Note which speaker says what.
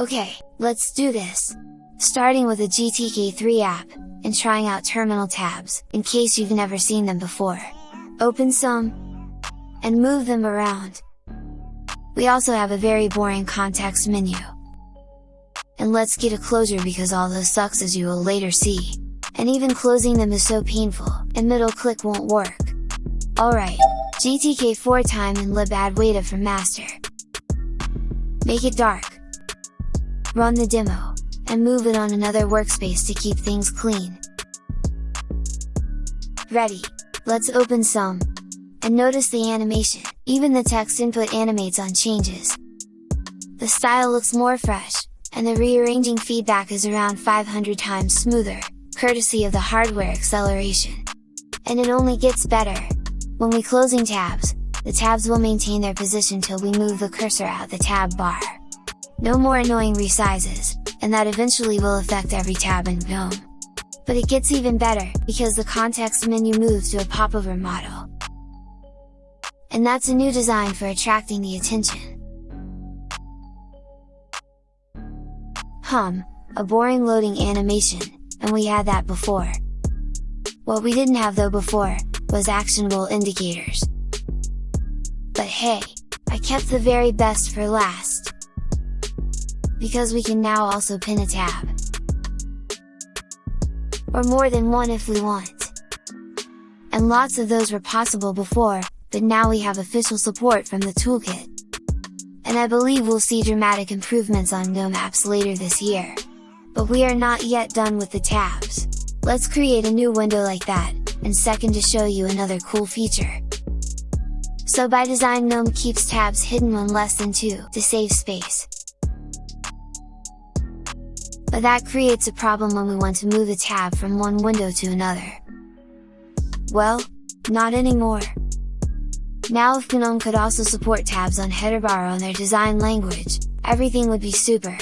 Speaker 1: Okay, let's do this! Starting with a GTK3 app, and trying out terminal tabs, in case you've never seen them before. Open some, and move them around. We also have a very boring context menu. And let's get a closure because all this sucks as you will later see. And even closing them is so painful, and middle click won't work. Alright, GTK4 time and libadwaita for master. Make it dark. Run the demo, and move it on another workspace to keep things clean. Ready! Let's open some! And notice the animation, even the text input animates on changes. The style looks more fresh, and the rearranging feedback is around 500 times smoother, courtesy of the hardware acceleration. And it only gets better! When we closing tabs, the tabs will maintain their position till we move the cursor out the tab bar. No more annoying resizes, and that eventually will affect every tab in GNOME. But it gets even better, because the context menu moves to a popover model. And that's a new design for attracting the attention. Hum, a boring loading animation, and we had that before. What we didn't have though before, was actionable indicators. But hey, I kept the very best for last! Because we can now also pin a tab. Or more than one if we want. And lots of those were possible before, but now we have official support from the toolkit. And I believe we'll see dramatic improvements on GNOME apps later this year. But we are not yet done with the tabs. Let's create a new window like that, and second to show you another cool feature. So by design GNOME keeps tabs hidden when less than 2 to save space. But that creates a problem when we want to move a tab from one window to another. Well, not anymore! Now if GNOME could also support tabs on header bar on their design language, everything would be super!